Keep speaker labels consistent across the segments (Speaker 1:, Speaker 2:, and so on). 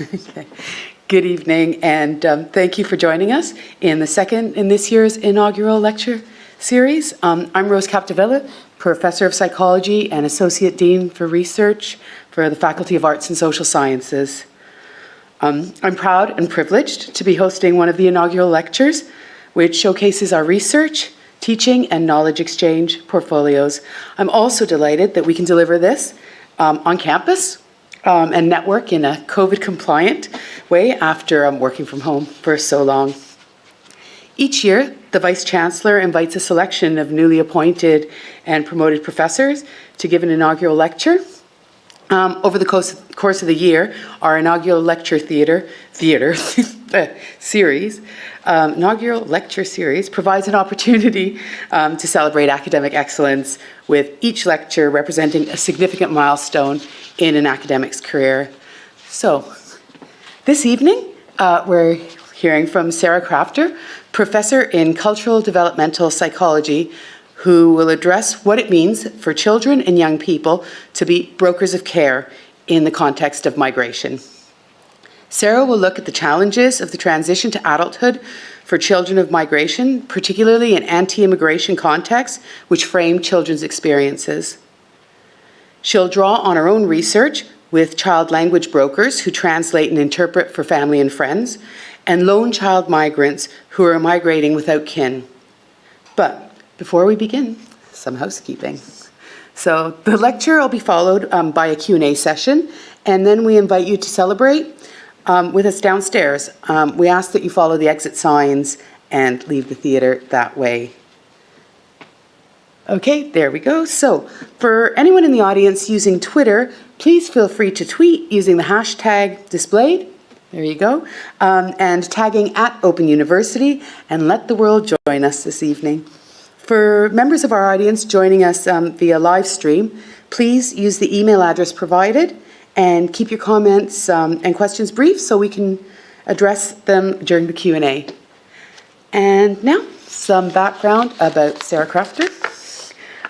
Speaker 1: Good evening, and um, thank you for joining us in the second in this year's inaugural lecture series. Um, I'm Rose Capdevila, Professor of Psychology and Associate Dean for Research for the Faculty of Arts and Social Sciences. Um, I'm proud and privileged to be hosting one of the inaugural lectures, which showcases our research, teaching, and knowledge exchange portfolios. I'm also delighted that we can deliver this um, on campus um, and network in a COVID compliant way after um, working from home for so long. Each year, the Vice Chancellor invites a selection of newly appointed and promoted professors to give an inaugural lecture. Um, over the course, course of the year, our inaugural lecture theater, theater series, um, inaugural lecture series provides an opportunity um, to celebrate academic excellence with each lecture representing a significant milestone in an academic's career. So, this evening, uh, we're hearing from Sarah Crafter, professor in cultural developmental psychology, who will address what it means for children and young people to be brokers of care in the context of migration. Sarah will look at the challenges of the transition to adulthood for children of migration, particularly in anti-immigration contexts, which frame children's experiences. She'll draw on her own research with child language brokers who translate and interpret for family and friends, and lone child migrants who are migrating without kin. But before we begin, some housekeeping. So the lecture will be followed um, by a Q&A session, and then we invite you to celebrate um, with us downstairs. Um, we ask that you follow the exit signs and leave the theater that way. Okay, there we go. So for anyone in the audience using Twitter, please feel free to tweet using the hashtag displayed. There you go. Um, and tagging at Open University and let the world join us this evening. For members of our audience joining us um, via live stream, please use the email address provided and keep your comments um, and questions brief so we can address them during the Q&A. And now, some background about Sarah Crafter.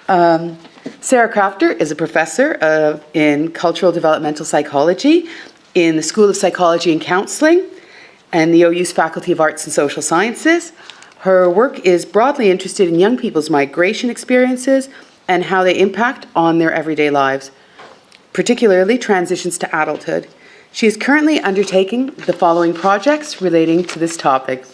Speaker 1: Um, Sarah Crafter is a professor of, in cultural developmental psychology in the School of Psychology and Counseling and the OU's Faculty of Arts and Social Sciences. Her work is broadly interested in young people's migration experiences and how they impact on their everyday lives particularly transitions to adulthood. She is currently undertaking the following projects relating to this topic.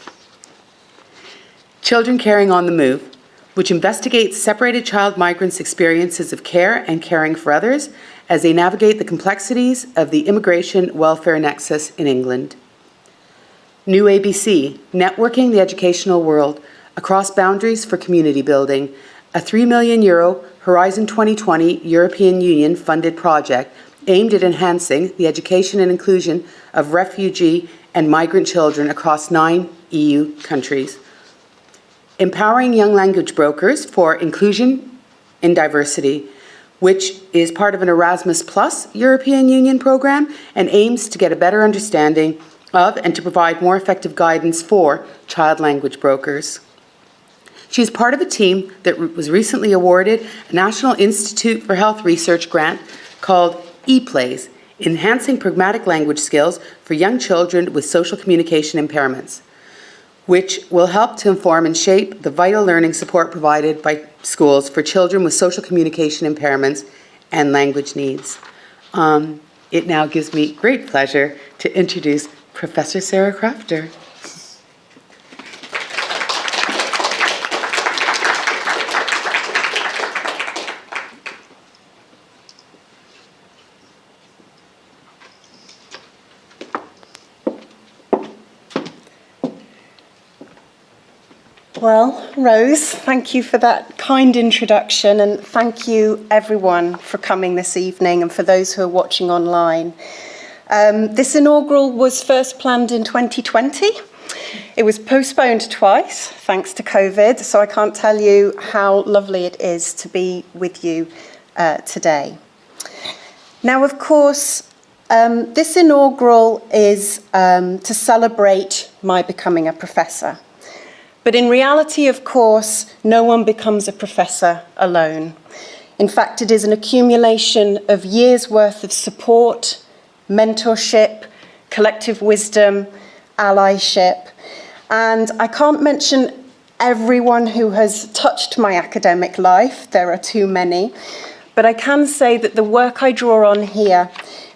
Speaker 1: Children Caring on the Move, which investigates separated child migrants' experiences of care and caring for others as they navigate the complexities of the immigration welfare nexus in England. New ABC, Networking the Educational World, Across Boundaries for Community Building, a 3 million euro Horizon 2020 European Union funded project aimed at enhancing the education and inclusion of refugee and migrant children across nine EU countries. Empowering young language brokers for inclusion in diversity, which is part of an Erasmus Plus European Union program and aims to get a better understanding of and to provide more effective guidance for child language brokers. She is part of a team that was recently awarded a National Institute for Health Research grant called ePlays, Enhancing Pragmatic Language Skills for Young Children with Social Communication Impairments, which will help to inform and shape the vital learning support provided by schools for children with social communication impairments and language needs. Um, it now gives me great pleasure to introduce Professor Sarah Crafter.
Speaker 2: Well, Rose, thank you for that kind introduction and thank you everyone for coming this evening and for those who are watching online. Um, this inaugural was first planned in 2020. It was postponed twice thanks to COVID, so I can't tell you how lovely it is to be with you uh, today. Now, of course, um, this inaugural is um, to celebrate my becoming a professor. But in reality, of course, no one becomes a professor alone. In fact, it is an accumulation of years' worth of support, mentorship, collective wisdom, allyship. And I can't mention everyone who has touched my academic life, there are too many, but I can say that the work I draw on here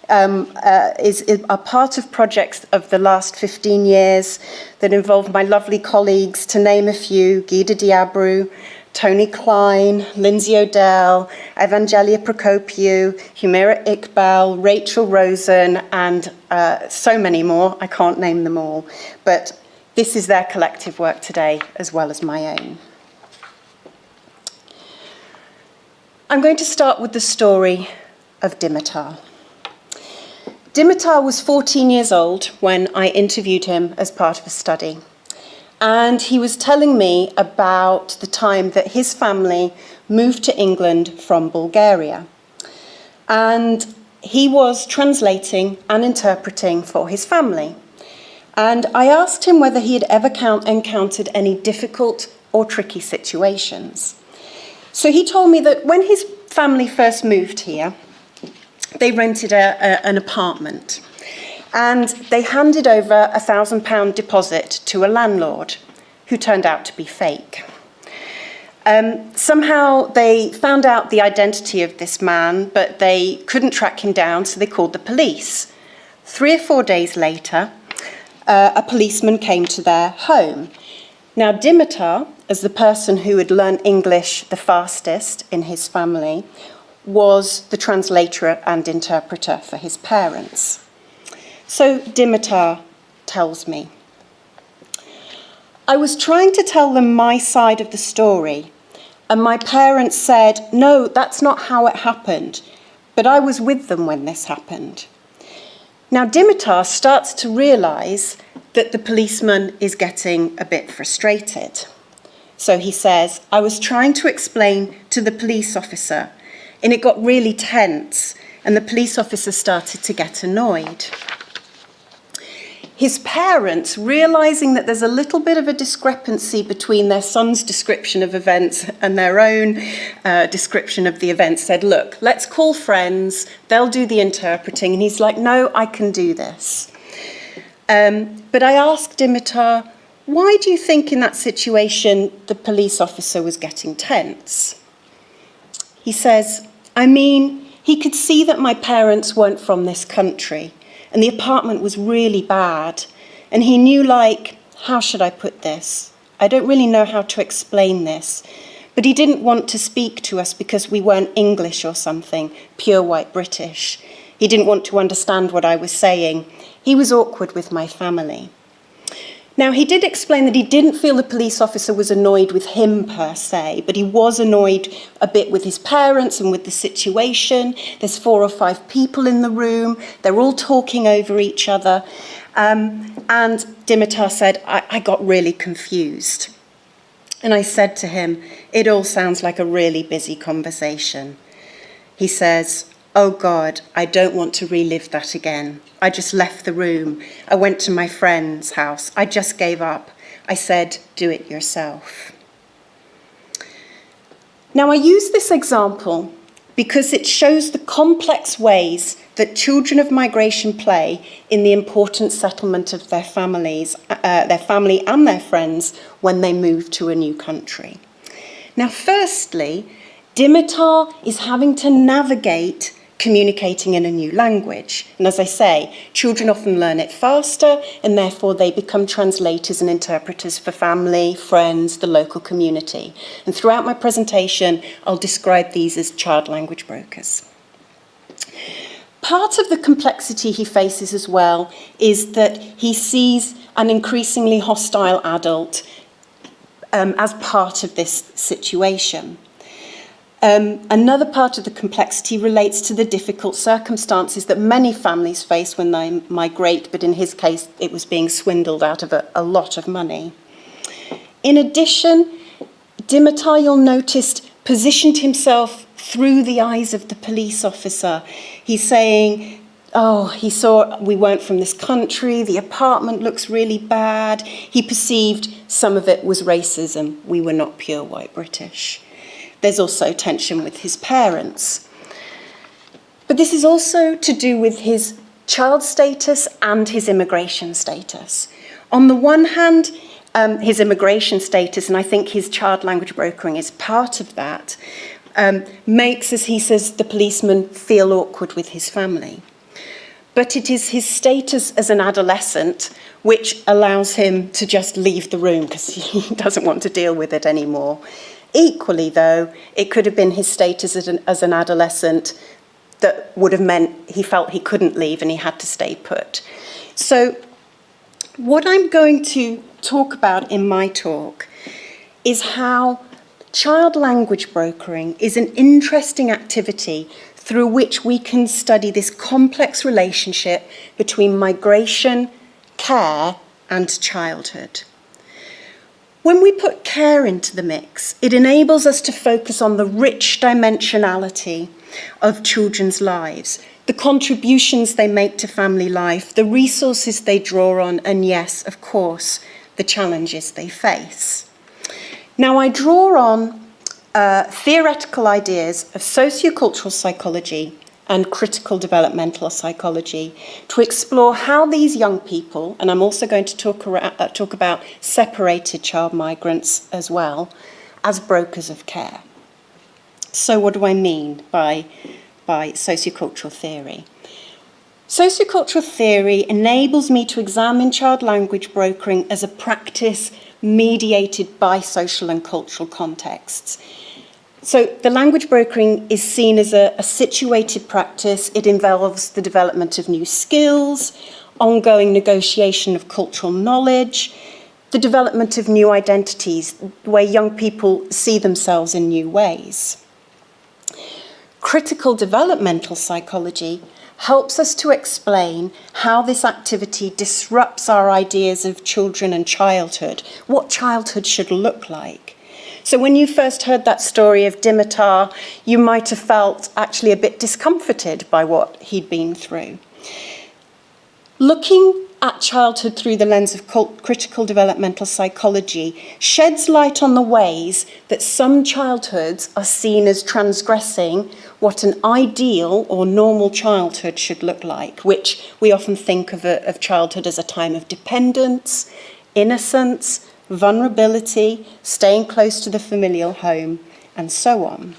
Speaker 2: um, uh, is, is a part of projects of the last 15 years that involve my lovely colleagues, to name a few, Guida de Abreu, Tony Cline, Lindsay O'Dell, Evangelia Prokopiou, Humera Iqbal, Rachel Rosen, and uh, so many more. I can't name them all. But this is their collective work today, as well as my own. I'm going to start with the story of Dimitar. Dimitar was 14 years old when I interviewed him as part of a study. And he was telling me about the time that his family moved to England from Bulgaria. And he was translating and interpreting for his family. And I asked him whether he had ever encountered any difficult or tricky situations. So he told me that when his family first moved here, they rented a, a, an apartment and they handed over a thousand pound deposit to a landlord who turned out to be fake. Um, somehow they found out the identity of this man, but they couldn't track him down, so they called the police. Three or four days later, uh, a policeman came to their home. Now, Dimitar, as the person who had learned English the fastest in his family, was the translator and interpreter for his parents. So Dimitar tells me, I was trying to tell them my side of the story, and my parents said, no, that's not how it happened, but I was with them when this happened. Now Dimitar starts to realise that the policeman is getting a bit frustrated. So he says, I was trying to explain to the police officer and it got really tense and the police officer started to get annoyed. His parents, realizing that there's a little bit of a discrepancy between their son's description of events and their own uh, description of the events, said, Look, let's call friends, they'll do the interpreting. And he's like, No, I can do this. Um, but I asked Dimitar, why do you think in that situation the police officer was getting tense? He says, I mean, he could see that my parents weren't from this country and the apartment was really bad. And he knew, like, how should I put this? I don't really know how to explain this. But he didn't want to speak to us because we weren't English or something, pure white British. He didn't want to understand what I was saying. He was awkward with my family. Now, he did explain that he didn't feel the police officer was annoyed with him per se, but he was annoyed a bit with his parents and with the situation. There's four or five people in the room, they're all talking over each other. Um, and Dimitar said, I, I got really confused. And I said to him, It all sounds like a really busy conversation. He says, Oh God, I don't want to relive that again. I just left the room. I went to my friend's house. I just gave up. I said, do it yourself. Now, I use this example because it shows the complex ways that children of migration play in the important settlement of their families, uh, their family and their friends when they move to a new country. Now, firstly, Dimitar is having to navigate communicating in a new language. And as I say, children often learn it faster and therefore they become translators and interpreters for family, friends, the local community. And throughout my presentation, I'll describe these as child language brokers. Part of the complexity he faces as well is that he sees an increasingly hostile adult um, as part of this situation. Um, another part of the complexity relates to the difficult circumstances that many families face when they migrate, but in his case, it was being swindled out of a, a lot of money. In addition, Dimitar, you'll notice, positioned himself through the eyes of the police officer. He's saying, oh, he saw we weren't from this country, the apartment looks really bad. He perceived some of it was racism, we were not pure white British. There's also tension with his parents. But this is also to do with his child status and his immigration status. On the one hand, um, his immigration status, and I think his child language brokering is part of that, um, makes, as he says, the policeman feel awkward with his family. But it is his status as an adolescent which allows him to just leave the room because he doesn't want to deal with it anymore. Equally, though, it could have been his status as an, as an adolescent that would have meant he felt he couldn't leave and he had to stay put. So, what I'm going to talk about in my talk is how child language brokering is an interesting activity through which we can study this complex relationship between migration, care, and childhood. When we put care into the mix, it enables us to focus on the rich dimensionality of children's lives, the contributions they make to family life, the resources they draw on, and yes, of course, the challenges they face. Now, I draw on uh, theoretical ideas of sociocultural psychology and critical developmental psychology to explore how these young people, and I'm also going to talk, around, uh, talk about separated child migrants as well, as brokers of care. So, what do I mean by, by sociocultural theory? Sociocultural theory enables me to examine child language brokering as a practice mediated by social and cultural contexts. So the language brokering is seen as a, a situated practice. It involves the development of new skills, ongoing negotiation of cultural knowledge, the development of new identities where young people see themselves in new ways. Critical developmental psychology helps us to explain how this activity disrupts our ideas of children and childhood, what childhood should look like. So when you first heard that story of Dimitar, you might have felt actually a bit discomforted by what he'd been through. Looking at childhood through the lens of critical developmental psychology sheds light on the ways that some childhoods are seen as transgressing what an ideal or normal childhood should look like, which we often think of, a, of childhood as a time of dependence, innocence, vulnerability, staying close to the familial home, and so on.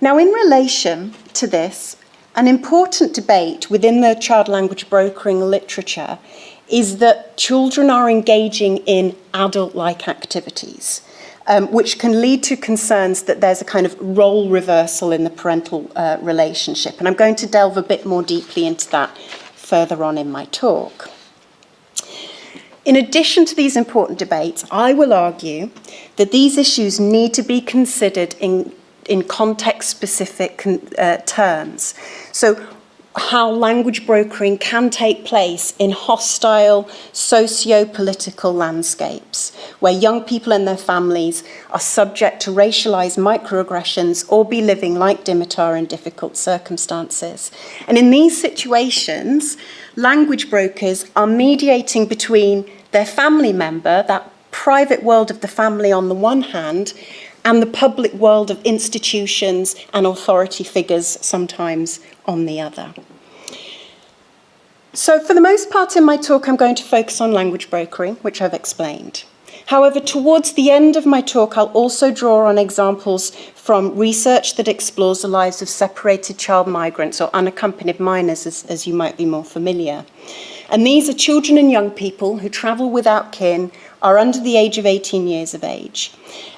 Speaker 2: Now, in relation to this, an important debate within the child language brokering literature is that children are engaging in adult like activities, um, which can lead to concerns that there's a kind of role reversal in the parental uh, relationship. And I'm going to delve a bit more deeply into that further on in my talk. In addition to these important debates, I will argue that these issues need to be considered in, in context-specific uh, terms. So how language brokering can take place in hostile socio political landscapes where young people and their families are subject to racialized microaggressions or be living like Dimitar in difficult circumstances. And in these situations, language brokers are mediating between their family member, that private world of the family on the one hand, and the public world of institutions and authority figures sometimes on the other. So, for the most part in my talk, I'm going to focus on language brokering, which I've explained. However, towards the end of my talk, I'll also draw on examples from research that explores the lives of separated child migrants or unaccompanied minors, as, as you might be more familiar. And these are children and young people who travel without kin, are under the age of 18 years of age.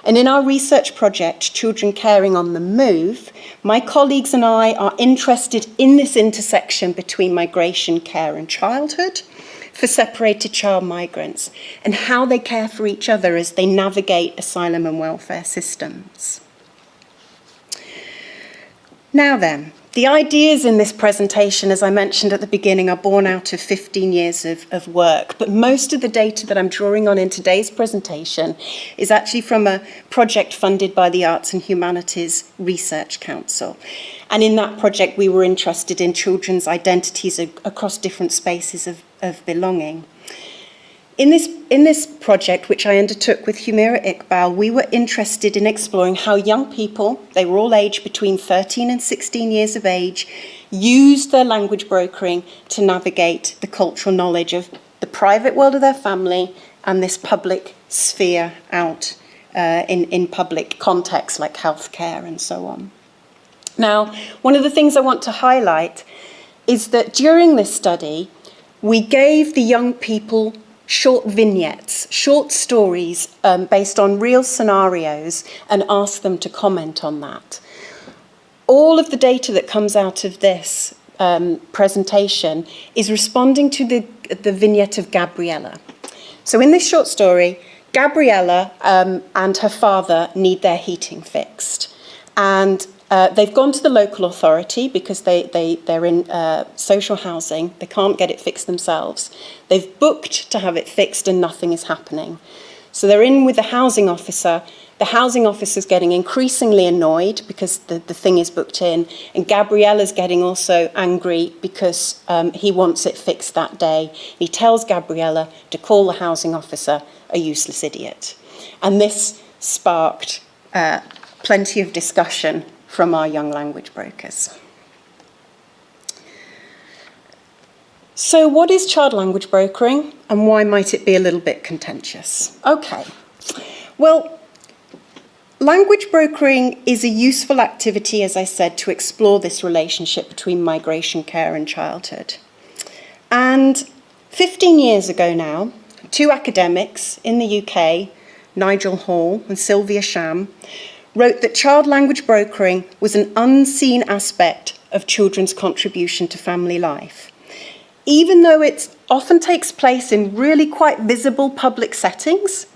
Speaker 2: And in our research project, Children Caring on the Move, my colleagues and I are interested in this intersection between migration, care, and childhood for separated child migrants and how they care for each other as they navigate asylum and welfare systems. Now then, the ideas in this presentation, as I mentioned at the beginning, are born out of 15 years of, of, work, but most of the data that I'm drawing on in today's presentation is actually from a project funded by the Arts and Humanities Research Council. And in that project, we were interested in children's identities across different spaces of, of belonging. In this, in this project, which I undertook with Humera Iqbal, we were interested in exploring how young people, they were all aged between 13 and 16 years of age, used their language brokering to navigate the cultural knowledge of the private world of their family and this public sphere out uh, in, in public contexts like healthcare and so on. Now, one of the things I want to highlight is that during this study, we gave the young people short vignettes, short stories um, based on real scenarios and ask them to comment on that. All of the data that comes out of this um, presentation is responding to the, the vignette of Gabriella. So in this short story, Gabriella um, and her father need their heating fixed. And uh, they've gone to the local authority because they, they, they're in uh, social housing. They can't get it fixed themselves. They've booked to have it fixed and nothing is happening. So they're in with the housing officer. The housing officer's getting increasingly annoyed because the, the thing is booked in. And Gabriella's getting also angry because um, he wants it fixed that day. He tells Gabriella to call the housing officer a useless idiot. And this sparked uh, plenty of discussion from our young language brokers. So what is child language brokering and why might it be a little bit contentious? Okay, well, language brokering is a useful activity, as I said, to explore this relationship between migration care and childhood. And 15 years ago now, two academics in the UK, Nigel Hall and Sylvia Sham, wrote that child language brokering was an unseen aspect of children's contribution to family life. Even though it often takes place in really quite visible public settings,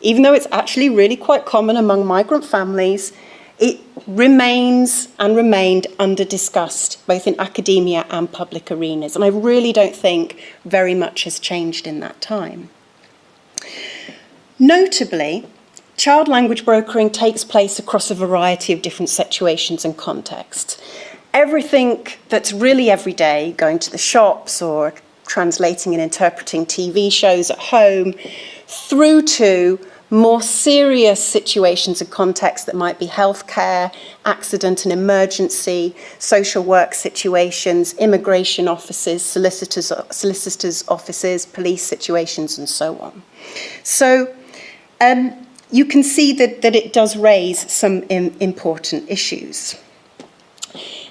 Speaker 2: even though it's actually really quite common among migrant families, it remains and remained under discussed both in academia and public arenas. And I really don't think very much has changed in that time. Notably, Child language brokering takes place across a variety of different situations and contexts. Everything that's really everyday, going to the shops or translating and interpreting TV shows at home, through to more serious situations and contexts that might be healthcare, accident and emergency, social work situations, immigration offices, solicitors, solicitors offices, police situations, and so on. So um, you can see that, that it does raise some important issues.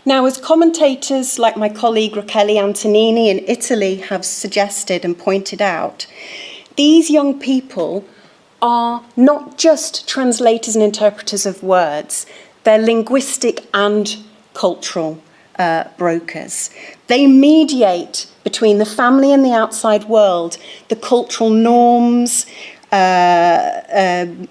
Speaker 2: Now, as commentators like my colleague Rachele Antonini in Italy have suggested and pointed out, these young people are not just translators and interpreters of words, they're linguistic and cultural uh, brokers. They mediate between the family and the outside world, the cultural norms, Uh, um,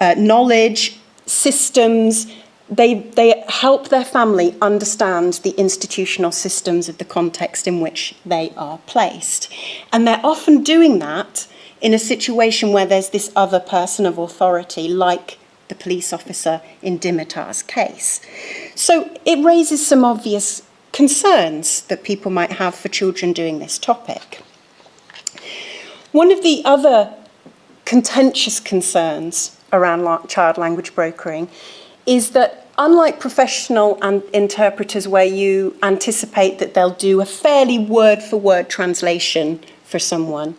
Speaker 2: uh, knowledge, systems. They, they help their family understand the institutional systems of the context in which they are placed. And they're often doing that in a situation where there's this other person of authority, like the police officer in Dimitar's case. So it raises some obvious concerns that people might have for children doing this topic. One of the other contentious concerns around child language brokering is that unlike professional and interpreters where you anticipate that they'll do a fairly word-for-word -word translation for someone,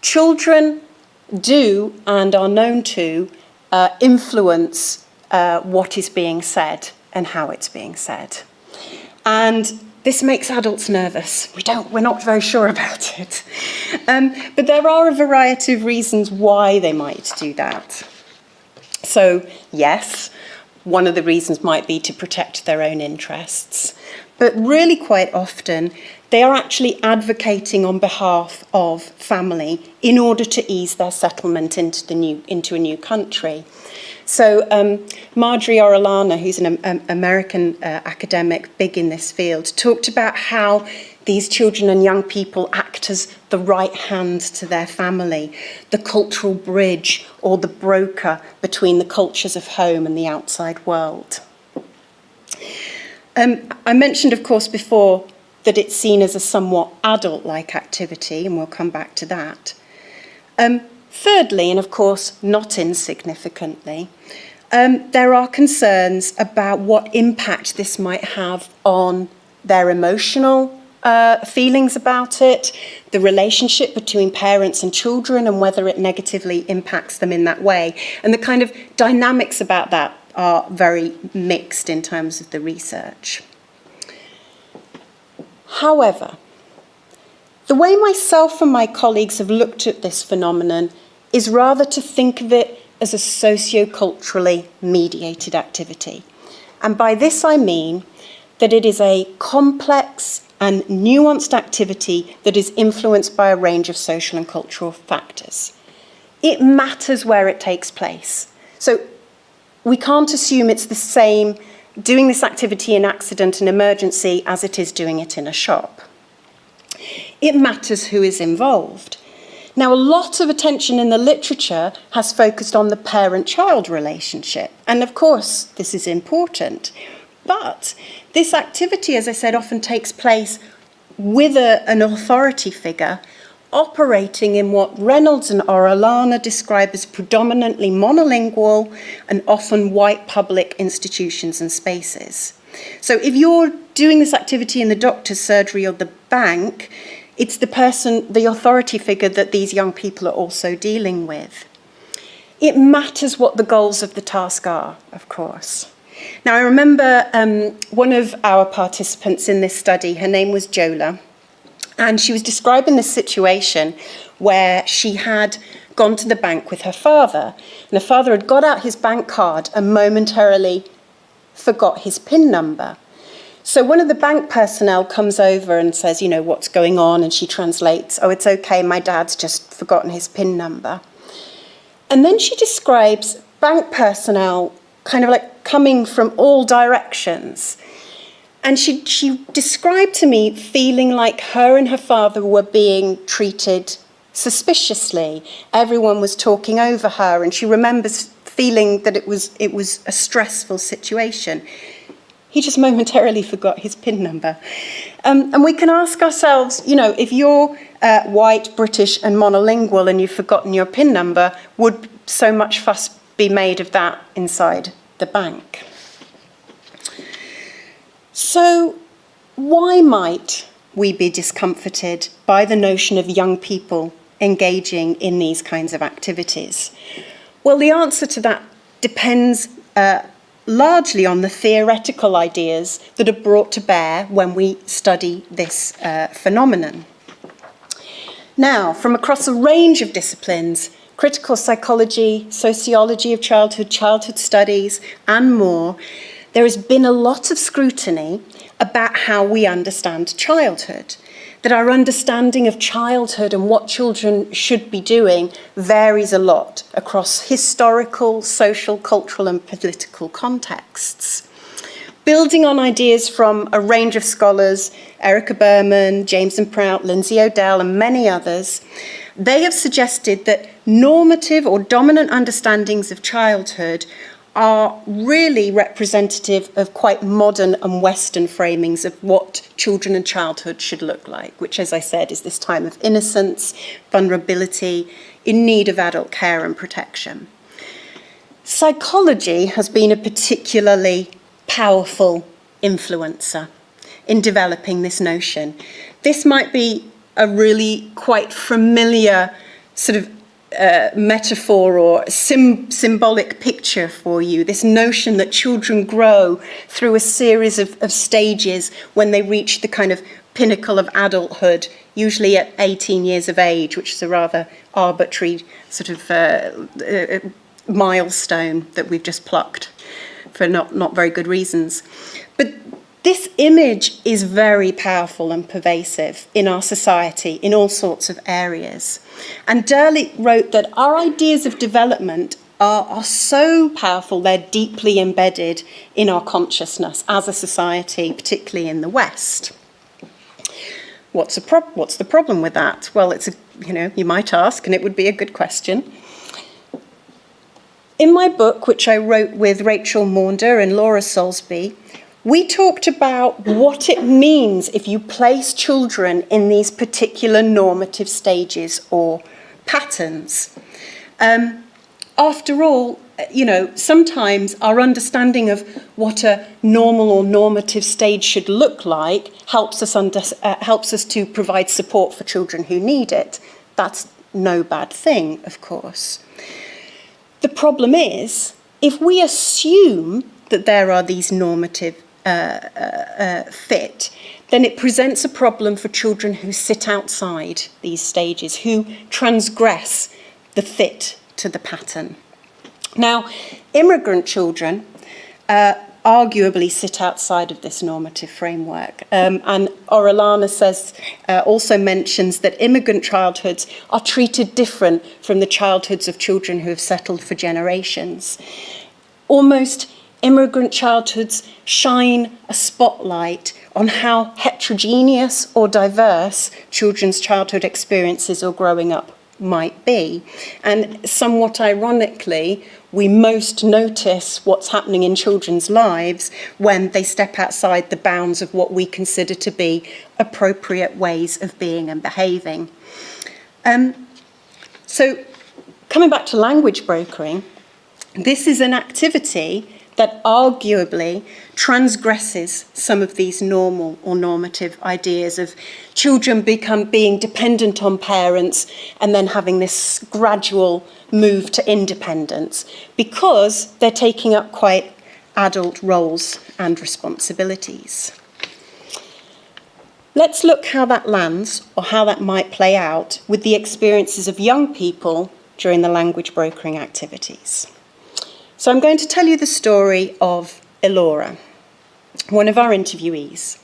Speaker 2: children do and are known to uh, influence uh, what is being said and how it's being said. And this makes adults nervous. We don't, we're not very sure about it. Um, but there are a variety of reasons why they might do that. So yes, one of the reasons might be to protect their own interests. But really quite often, they are actually advocating on behalf of family in order to ease their settlement into, the new, into a new country. So um, Marjorie Orellana, who's an um, American uh, academic big in this field, talked about how these children and young people act as the right hand to their family, the cultural bridge or the broker between the cultures of home and the outside world. Um, I mentioned, of course, before that it's seen as a somewhat adult-like activity, and we'll come back to that. Um, thirdly, and of course not insignificantly, um, there are concerns about what impact this might have on their emotional uh, feelings about it, the relationship between parents and children, and whether it negatively impacts them in that way. And the kind of dynamics about that are very mixed in terms of the research. However, the way myself and my colleagues have looked at this phenomenon is rather to think of it as a socio-culturally mediated activity. And by this I mean that it is a complex and nuanced activity that is influenced by a range of social and cultural factors. It matters where it takes place. So we can't assume it's the same doing this activity in accident and emergency as it is doing it in a shop. It matters who is involved. Now, a lot of attention in the literature has focused on the parent-child relationship. And of course, this is important. But this activity, as I said, often takes place with a, an authority figure operating in what Reynolds and Orellana describe as predominantly monolingual and often white public institutions and spaces. So if you're doing this activity in the doctor's surgery or the bank, it's the person, the authority figure that these young people are also dealing with. It matters what the goals of the task are, of course. Now, I remember um, one of our participants in this study, her name was Jola, and she was describing this situation where she had gone to the bank with her father, and her father had got out his bank card and momentarily forgot his PIN number. So one of the bank personnel comes over and says, you know, what's going on? And she translates, oh, it's okay, my dad's just forgotten his PIN number. And then she describes bank personnel kind of like coming from all directions. And she, she described to me feeling like her and her father were being treated suspiciously. Everyone was talking over her, and she remembers feeling that it was, it was a stressful situation. He just momentarily forgot his PIN number. Um, and we can ask ourselves, you know, if you're uh, white, British and monolingual and you've forgotten your PIN number, would so much fuss be made of that inside the bank? So why might we be discomforted by the notion of young people engaging in these kinds of activities? Well, the answer to that depends uh, largely on the theoretical ideas that are brought to bear when we study this uh, phenomenon. Now, from across a range of disciplines, critical psychology, sociology of childhood, childhood studies, and more, there has been a lot of scrutiny about how we understand childhood that our understanding of childhood and what children should be doing varies a lot across historical, social, cultural and political contexts. Building on ideas from a range of scholars, Erica Burman, James and Prout, Lindsay O'Dell and many others, they have suggested that normative or dominant understandings of childhood are really representative of quite modern and Western framings of what children and childhood should look like, which, as I said, is this time of innocence, vulnerability, in need of adult care and protection. Psychology has been a particularly powerful influencer in developing this notion. This might be a really quite familiar sort of metaphor or sim symbolic picture for you, this notion that children grow through a series of, of stages when they reach the kind of pinnacle of adulthood, usually at 18 years of age, which is a rather arbitrary sort of uh, uh, milestone that we've just plucked for not, not very good reasons. But this image is very powerful and pervasive in our society in all sorts of areas. And Derlich wrote that our ideas of development are, are so powerful, they're deeply embedded in our consciousness as a society, particularly in the West. What's, what's the problem with that? Well, it's a, you know, you might ask, and it would be a good question. In my book, which I wrote with Rachel Maunder and Laura Soulsby, we talked about what it means if you place children in these particular normative stages or patterns. Um, after all, you know, sometimes our understanding of what a normal or normative stage should look like helps us, under, uh, helps us to provide support for children who need it. That's no bad thing, of course. The problem is, if we assume that there are these normative uh, fit, then it presents a problem for children who sit outside these stages, who transgress the fit to the pattern. Now, immigrant children uh, arguably sit outside of this normative framework. Um, and Orellana says, uh, also mentions that immigrant childhoods are treated different from the childhoods of children who have settled for generations. Almost immigrant childhoods shine a spotlight on how heterogeneous or diverse children's childhood experiences or growing up might be. And somewhat ironically, we most notice what's happening in children's lives when they step outside the bounds of what we consider to be appropriate ways of being and behaving. Um, so, coming back to language brokering, this is an activity that arguably transgresses some of these normal or normative ideas of children become being dependent on parents and then having this gradual move to independence because they're taking up quite adult roles and responsibilities. Let's look how that lands or how that might play out with the experiences of young people during the language brokering activities. So I'm going to tell you the story of Elora, one of our interviewees.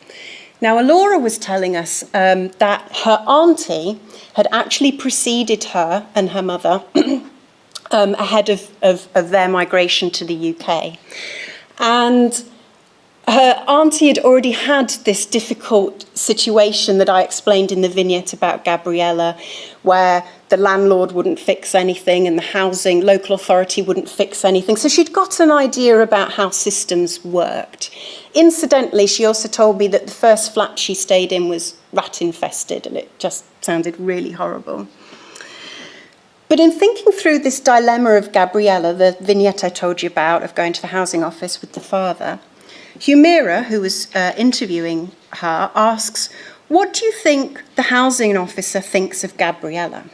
Speaker 2: Now, Elora was telling us um, that her auntie had actually preceded her and her mother um, ahead of, of, of their migration to the UK. And her auntie had already had this difficult situation that I explained in the vignette about Gabriella, where the landlord wouldn't fix anything and the housing local authority wouldn't fix anything. So she'd got an idea about how systems worked. Incidentally, she also told me that the first flat she stayed in was rat infested and it just sounded really horrible. But in thinking through this dilemma of Gabriella, the vignette I told you about of going to the housing office with the father, Humera, who was uh, interviewing her, asks, What do you think the housing officer thinks of Gabriella?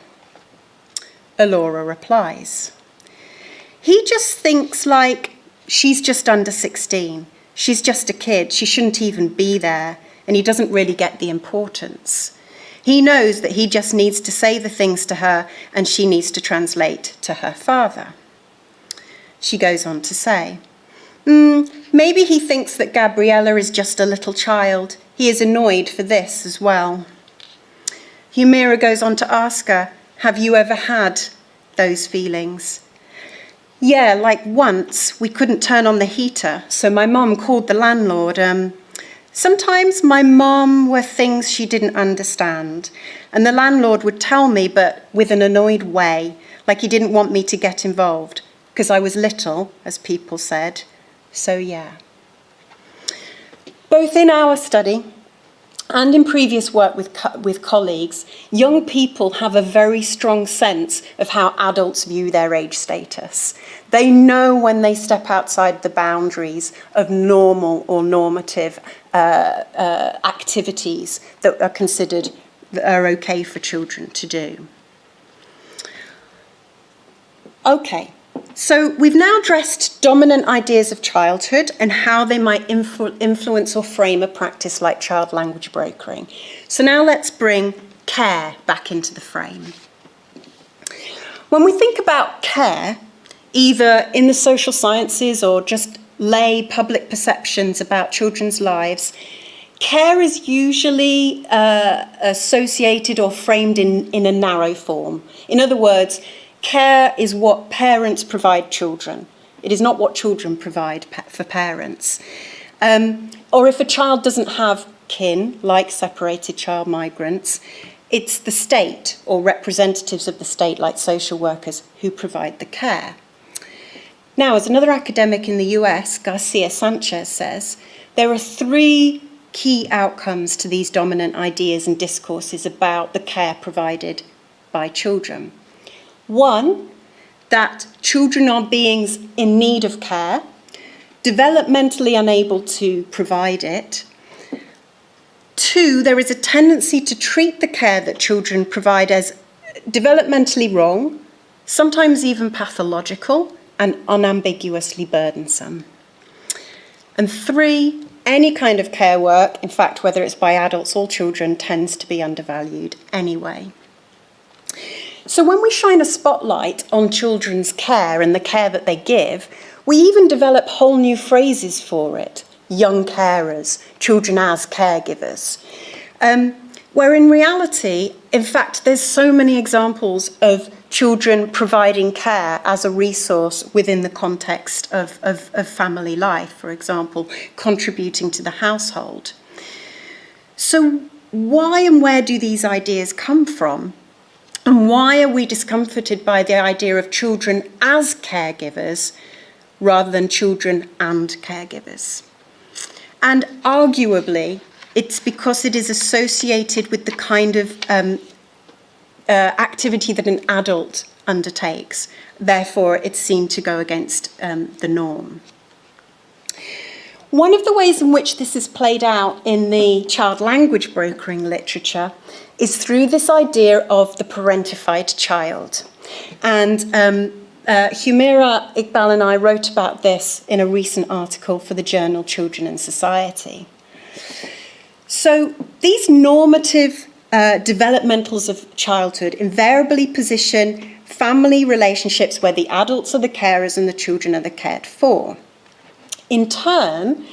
Speaker 2: Alora replies, He just thinks like she's just under 16. She's just a kid. She shouldn't even be there. And he doesn't really get the importance. He knows that he just needs to say the things to her and she needs to translate to her father. She goes on to say, Mm, maybe he thinks that Gabriella is just a little child. He is annoyed for this as well. Humera goes on to ask her, Have you ever had those feelings? Yeah, like once we couldn't turn on the heater, so my mum called the landlord. Um, sometimes my mum were things she didn't understand, and the landlord would tell me, but with an annoyed way, like he didn't want me to get involved, because I was little, as people said. So, yeah. Both in our study and in previous work with, co- with colleagues, young people have a very strong sense of how adults view their age status. They know when they step outside the boundaries of normal or normative uh, uh, activities that are considered that are okay for children to do. Okay, so we've now addressed dominant ideas of childhood and how they might influ- influence or frame a practice like child language brokering. So now let's bring care back into the frame. When we think about care, either in the social sciences or just lay public perceptions about children's lives, care is usually uh, associated or framed in, in a narrow form. In other words, Care is what parents provide children. It is not what children provide for parents. Um, or if a child doesn't have kin, like separated child migrants, it's the state or representatives of the state, like social workers, who provide the care. Now, as another academic in the US, Garcia Sanchez says, there are three key outcomes to these dominant ideas and discourses about the care provided by children. One, that children are beings in need of care, developmentally unable to provide it. Two, there is a tendency to treat the care that children provide as developmentally wrong, sometimes even pathological, and unambiguously burdensome. And three, any kind of care work, in fact, whether it's by adults or children, tends to be undervalued anyway. So when we shine a spotlight on children's care and the care that they give, we even develop whole new phrases for it. Young carers, children as caregivers. Um, where in reality, in fact, there's so many examples of children providing care as a resource within the context of, of, of family life, for example, contributing to the household. So why and where do these ideas come from? And why are we discomforted by the idea of children as caregivers rather than children and caregivers? And arguably, it's because it is associated with the kind of um, uh, activity that an adult undertakes. Therefore, it's seen to go against um, the norm. One of the ways in which this is played out in the child language brokering literature is through this idea of the parentified child. And um, uh, Humera Iqbal and I wrote about this in a recent article for the journal Children and Society. So these normative uh, developmentals of childhood invariably position family relationships where the adults are the carers and the children are the cared for. In turn,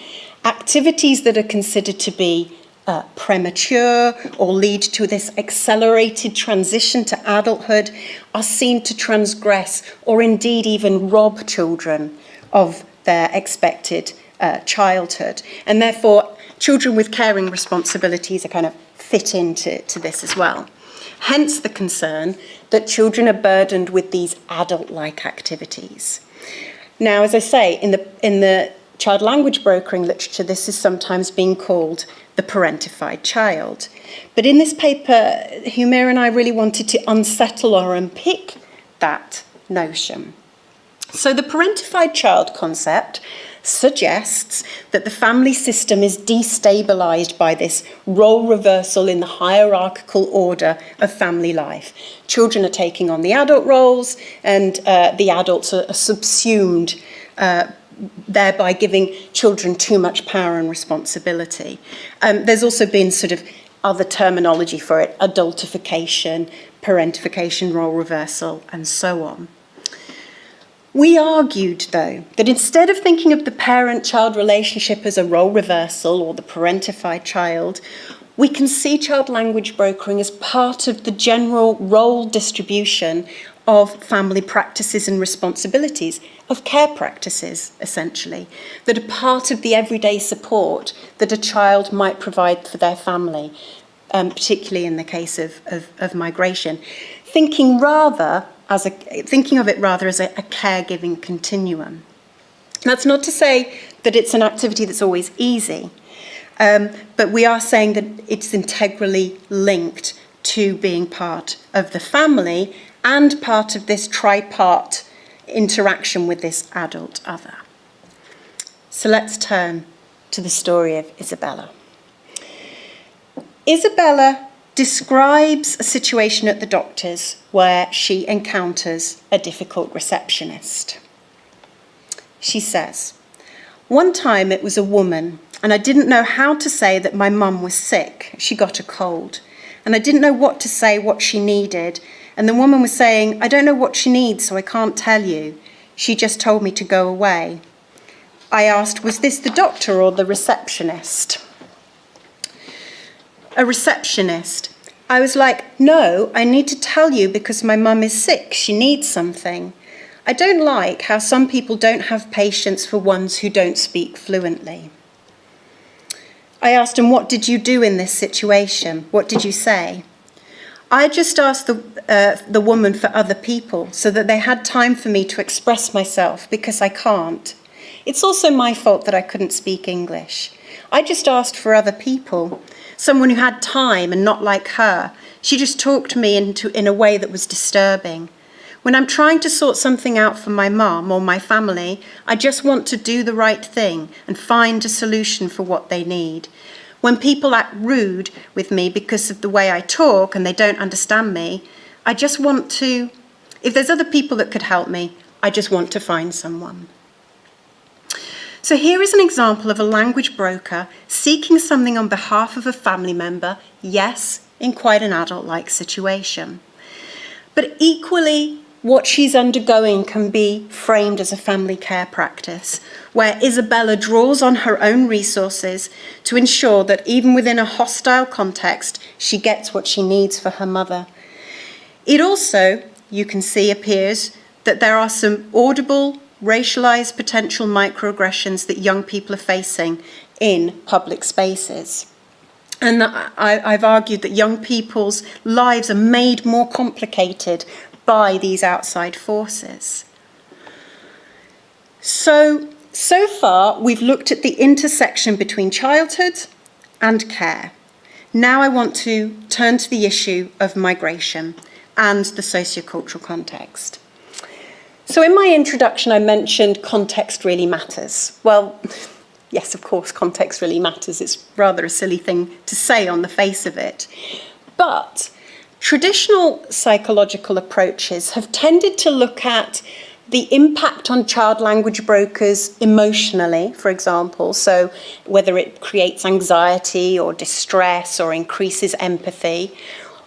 Speaker 2: activities that are considered to be uh, premature or lead to this accelerated transition to adulthood are seen to transgress or indeed even rob children of their expected uh, childhood. And therefore, children with caring responsibilities are kind of fit into to this as well. Hence the concern that children are burdened with these adult-like activities. Now, as I say, in the, in the child language brokering literature, this is sometimes being called the parentified child. But in this paper, Humera and I really wanted to unsettle or unpick that notion. So the parentified child concept suggests that the family system is destabilized by this role reversal in the hierarchical order of family life. Children are taking on the adult roles and uh, the adults are subsumed uh, thereby giving children too much power and responsibility. Um, there's also been sort of other terminology for it, adultification, parentification, role reversal, and so on. We argued, though, that instead of thinking of the parent-child relationship as a role reversal or the parentified child, we can see child language brokering as part of the general role distribution of family practices and responsibilities, of care practices, essentially, that are part of the everyday support that a child might provide for their family, um, particularly in the case of, of, of migration. Thinking rather as a, thinking of it rather as a, a caregiving continuum. That's not to say that it's an activity that's always easy, um, but we are saying that it's integrally linked to being part of the family and part of this tripart interaction with this adult other. So let's turn to the story of Isabella. Isabella describes a situation at the doctor's where she encounters a difficult receptionist. She says, One time it was a woman, and I didn't know how to say that my mum was sick. She got a cold. And I didn't know what to say, what she needed, and the woman was saying, I don't know what she needs, so I can't tell you. She just told me to go away. I asked, was this the doctor or the receptionist? A receptionist. I was like, no, I need to tell you because my mum is sick. She needs something. I don't like how some people don't have patience for ones who don't speak fluently. I asked him, what did you do in this situation? What did you say? I just asked the, uh, the woman for other people so that they had time for me to express myself because I can't. It's also my fault that I couldn't speak English. I just asked for other people, someone who had time and not like her. She just talked to me into, in a way that was disturbing. When I'm trying to sort something out for my mum or my family, I just want to do the right thing and find a solution for what they need. When people act rude with me because of the way I talk and they don't understand me, I just want to, if there's other people that could help me, I just want to find someone. So here is an example of a language broker seeking something on behalf of a family member, yes, in quite an adult-like situation. But equally, what she's undergoing can be framed as a family care practice, where Isabella draws on her own resources to ensure that even within a hostile context, she gets what she needs for her mother. It also, you can see, appears that there are some audible racialised potential microaggressions that young people are facing in public spaces. And I, I've argued that young people's lives are made more complicated by these outside forces. So, so far, we've looked at the intersection between childhood and care. Now I want to turn to the issue of migration and the sociocultural context. So in my introduction, I mentioned context really matters. Well, yes, of course, context really matters. It's rather a silly thing to say on the face of it. But traditional psychological approaches have tended to look at the impact on child language brokers emotionally, for example, so whether it creates anxiety or distress or increases empathy,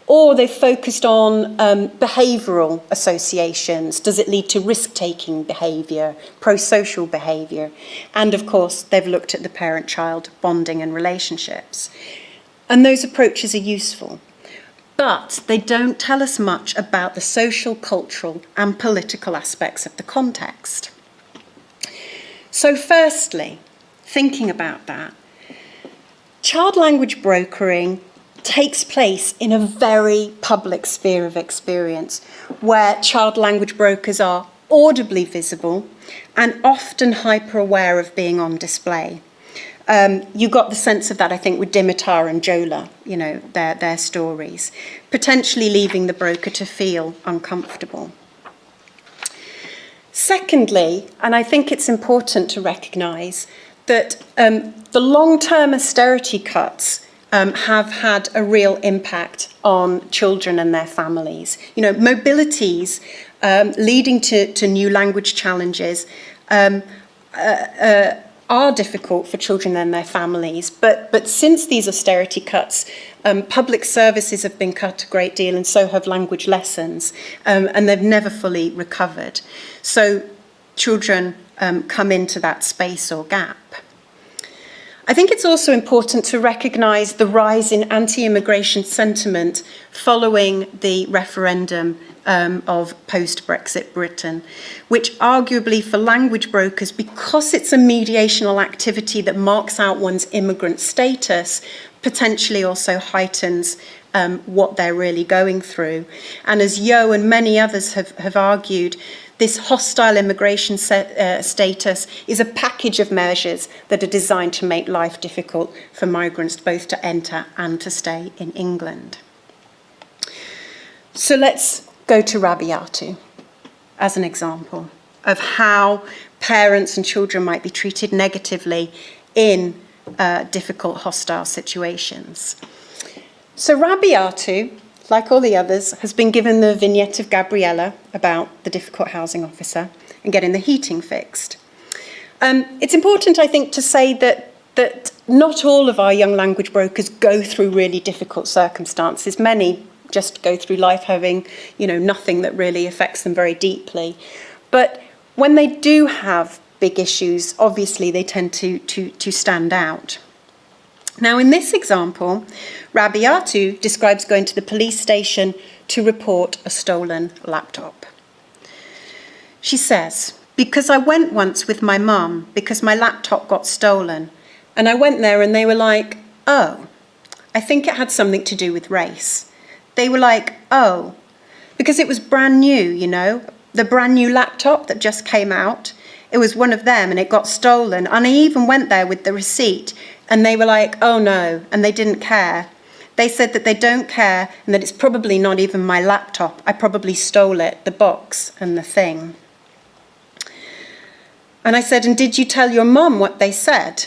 Speaker 2: or they've focused on um, behavioural associations. Does it lead to risk-taking behaviour, pro-social behaviour? And of course, they've looked at the parent-child bonding and relationships. And those approaches are useful. But they don't tell us much about the social, cultural and political aspects of the context. So firstly, thinking about that, child language brokering takes place in a very public sphere of experience where child language brokers are audibly visible and often hyper aware of being on display. Um, you got the sense of that, I think, with Dimitar and Jola, you know, their, their stories, potentially leaving the broker to feel uncomfortable. Secondly, and I think it's important to recognise that um, the long-term austerity cuts um, have had a real impact on children and their families. You know, mobilities um, leading to, to new language challenges um, uh, uh, are difficult for children and their families. But, but since these austerity cuts, um, public services have been cut a great deal and so have language lessons. Um, and they've never fully recovered. So children um, come into that space or gap. I think it's also important to recognise the rise in anti-immigration sentiment following the referendum um, of post-Brexit Britain, which arguably for language brokers, because it's a mediational activity that marks out one's immigrant status, potentially also heightens um, what they're really going through. And as Yo and many others have, have argued, this hostile immigration set, uh, status is a package of measures that are designed to make life difficult for migrants both to enter and to stay in England. So let's go to Rabiatu as an example of how parents and children might be treated negatively in uh, difficult hostile situations. So Rabiatu like all the others, has been given the vignette of Gabriella about the difficult housing officer and getting the heating fixed. Um, it's important, I think, to say that, that not all of our young language brokers go through really difficult circumstances. Many just go through life having, you know, nothing that really affects them very deeply. But when they do have big issues, obviously they tend to, to, to stand out. Now, in this example, Rabiatu describes going to the police station to report a stolen laptop. She says, because I went once with my mum because my laptop got stolen, and I went there and they were like, oh, I think it had something to do with race. They were like, oh, because it was brand new, you know, the brand new laptop that just came out. It was one of them and it got stolen. And I even went there with the receipt and they were like, oh no, and they didn't care. They said that they don't care and that it's probably not even my laptop. I probably stole it, the box and the thing. And I said, And did you tell your mum what they said?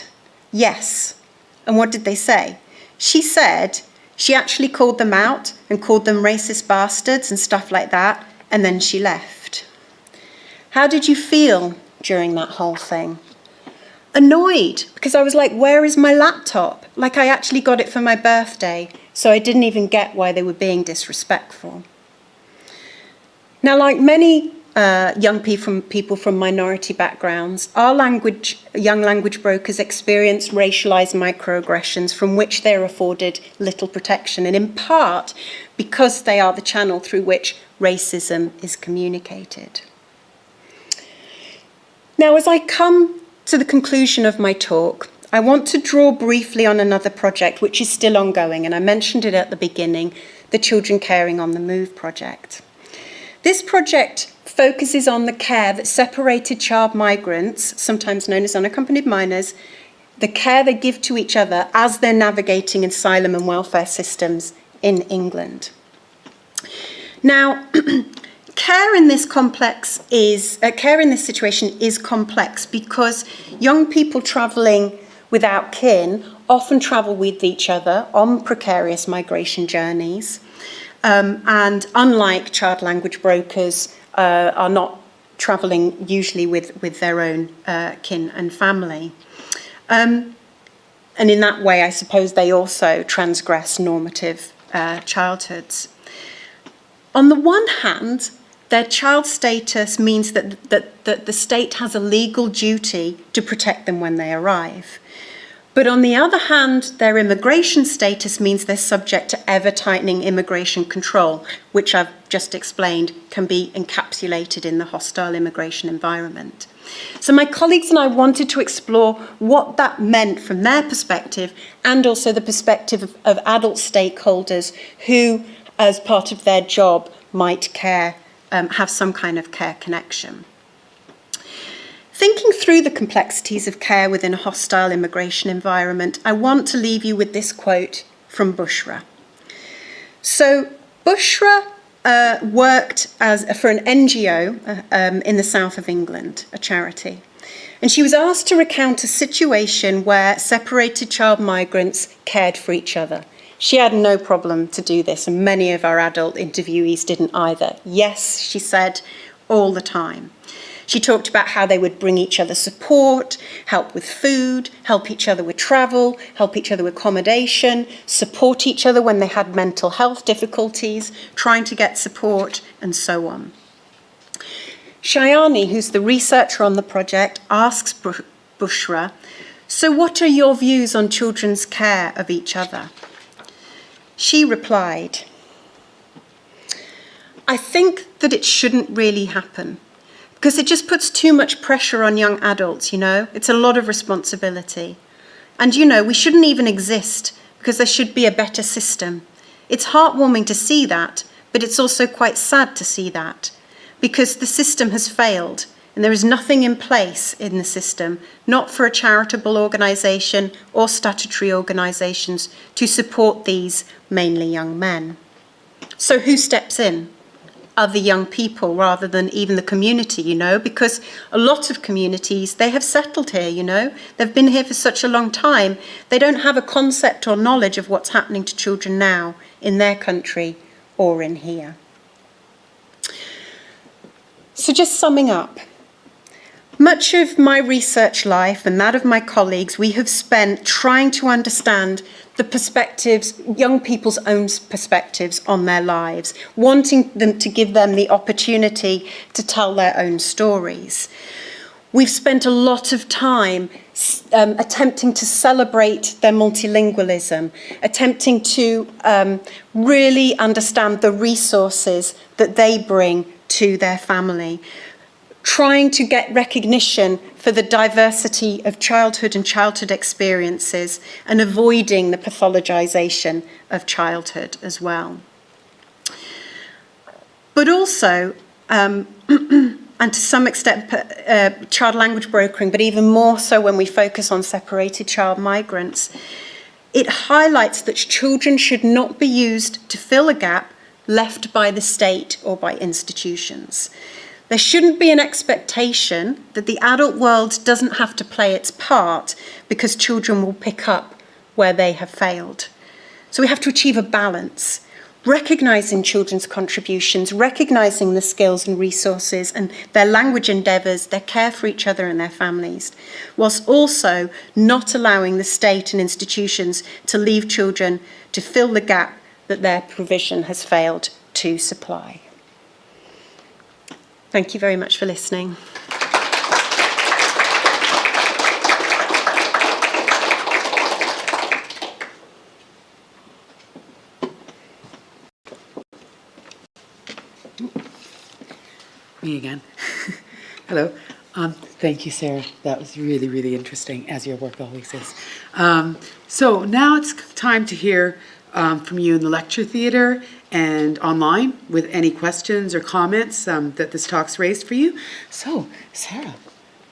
Speaker 2: Yes. And what did they say? She said she actually called them out and called them racist bastards and stuff like that, and then she left. How did you feel during that whole thing? Annoyed because I was like, Where is my laptop? Like, I actually got it for my birthday, so I didn't even get why they were being disrespectful. Now, like many uh, young people from, people from minority backgrounds, our language, young language brokers experience racialized microaggressions from which they're afforded little protection, and in part because they are the channel through which racism is communicated. Now, as I come to the conclusion of my talk, I want to draw briefly on another project which is still ongoing, and I mentioned it at the beginning the Children Caring on the Move project. This project focuses on the care that separated child migrants, sometimes known as unaccompanied minors, the care they give to each other as they're navigating asylum and welfare systems in England. Now, care in this complex is uh, care in this situation is complex because young people travelling without kin often travel with each other on precarious migration journeys. Um, and unlike child language brokers, uh, are not travelling usually with, with their own uh, kin and family. Um, and in that way, I suppose they also transgress normative uh, childhoods. On the one hand, their child status means that, that, that the state has a legal duty to protect them when they arrive. But on the other hand, their immigration status means they're subject to ever tightening immigration control, which I've just explained can be encapsulated in the hostile immigration environment. So my colleagues and I wanted to explore what that meant from their perspective and also the perspective of, of adult stakeholders who, as part of their job, might care, um, have some kind of care connection. Thinking through the complexities of care within a hostile immigration environment, I want to leave you with this quote from Bushra. So, Bushra uh, worked as, for an NGO uh, um, in the south of England, a charity. And she was asked to recount a situation where separated child migrants cared for each other. She had no problem to do this, and many of our adult interviewees didn't either. Yes, she said, all the time. She talked about how they would bring each other support, help with food, help each other with travel, help each other with accommodation, support each other when they had mental health difficulties, trying to get support, and so on. Shayani, who's the researcher on the project, asks Bushra, So, what are your views on children's care of each other? She replied, I think that it shouldn't really happen because it just puts too much pressure on young adults, you know? It's a lot of responsibility. And, you know, we shouldn't even exist because there should be a better system. It's heartwarming to see that, but it's also quite sad to see that because the system has failed and there is nothing in place in the system, not for a charitable organisation or statutory organisations, to support these mainly young men. So, who steps in? other young people rather than even the community, you know, because a lot of communities, they have settled here, you know, they've been here for such a long time, they don't have a concept or knowledge of what's happening to children now in their country or in here. So, just summing up. Much of my research life and that of my colleagues, we have spent trying to understand the perspectives, young people's own perspectives on their lives, wanting them to give them the opportunity to tell their own stories. We've spent a lot of time um, attempting to celebrate their multilingualism, attempting to um, really understand the resources that they bring to their family, trying to get recognition for the diversity of childhood and childhood experiences and avoiding the pathologization of childhood as well. But also, um, and to some extent, uh, child language brokering, but even more so when we focus on separated child migrants, It highlights that children should not be used to fill a gap left by the state or by institutions. There shouldn't be an expectation that the adult world doesn't have to play its part because children will pick up where they have failed. So we have to achieve a balance, recognising children's contributions, recognising the skills and resources and their language endeavours, their care for each other and their families, whilst also not allowing the state and institutions to leave children to fill the gap that their provision has failed to supply. Thank you very much for listening.
Speaker 1: Me again. Hello. Um, thank you, Sarah. That was really, really interesting, as your work always is. Um, so now it's time to hear um, from you in the lecture theatre and online with any questions or comments um, that this talk's raised for you. So, Sarah,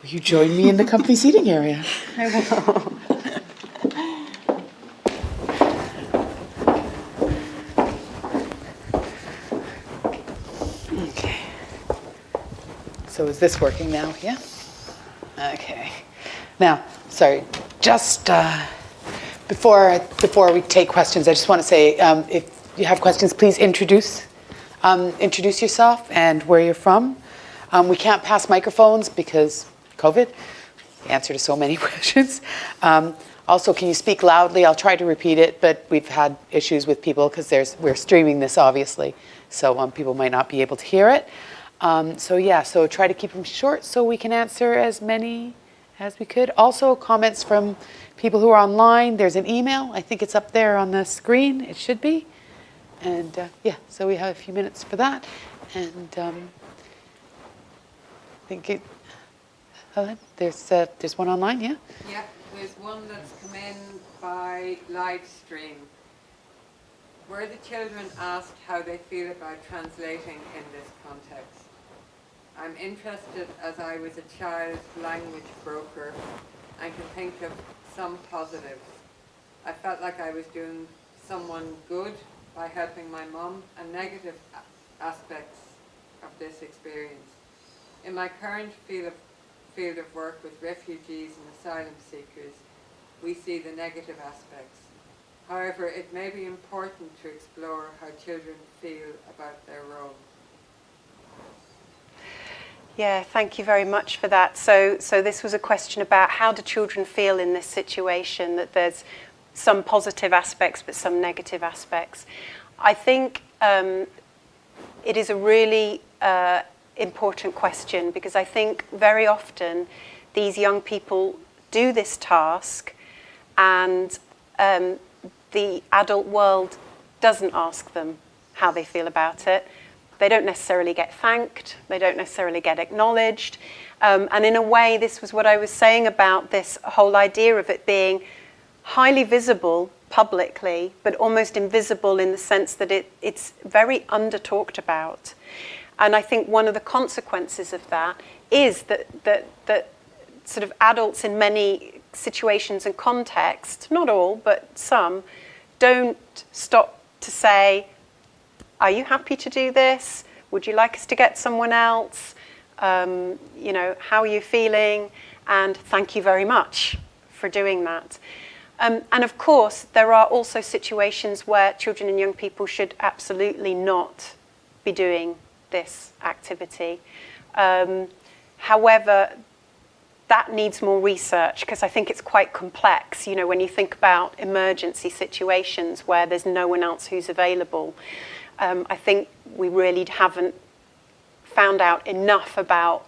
Speaker 1: will you join me in the company seating area? I will. okay. So is this working now? Yeah? Okay. Now, sorry, just uh, before, before we take questions, I just want to say, um, if you have questions, please introduce, um, introduce yourself and where you're from. Um, We can't pass microphones because COVID, answer to so many questions. Um, Also, can you speak loudly? I'll try to repeat it, but we've had issues with people because there's, we're streaming this, obviously, so um, people might not be able to hear it. Um, So yeah, so try to keep them short so we can answer as many as we could. Also, comments from people who are online. There's an email. I think it's up there on the screen. It should be. And uh, yeah, so we have a few minutes for that. And um, I think it, Helen, there's, uh, there's one online, yeah?
Speaker 3: Yeah, there's one that's come in by live stream. Were the children asked how they feel about translating in this context? I'm interested as I was a child language broker and can think of some positives. I felt like I was doing someone good by helping my mum and negative aspects of this experience. In my current field of, field of work with refugees and asylum seekers, we see the negative aspects. However, it may be important to explore how children feel about their role.
Speaker 2: Yeah, thank you very much for that. So, so this was a question about how do children feel in this situation, that there's some positive aspects but some negative aspects. I think um, it is a really uh, important question because I think very often these young people do this task and um, the adult world doesn't ask them how they feel about it. They don't necessarily get thanked, they don't necessarily get acknowledged. Um, and in a way, this was what I was saying about this whole idea of it being highly visible publicly, but almost invisible in the sense that it, it's very under talked about. And I think one of the consequences of that is that, that, that sort of adults in many situations and contexts, not all, but some, don't stop to say, are you happy to do this? Would you like us to get someone else? Um, you know, how are you feeling? And thank you very much for doing that. Um, and of course, there are also situations where children and young people should absolutely not be doing this activity. Um, however, that needs more research because I think it's quite complex. You know, when you think about emergency situations where there's no one else who's available, um, I think we really haven't found out enough about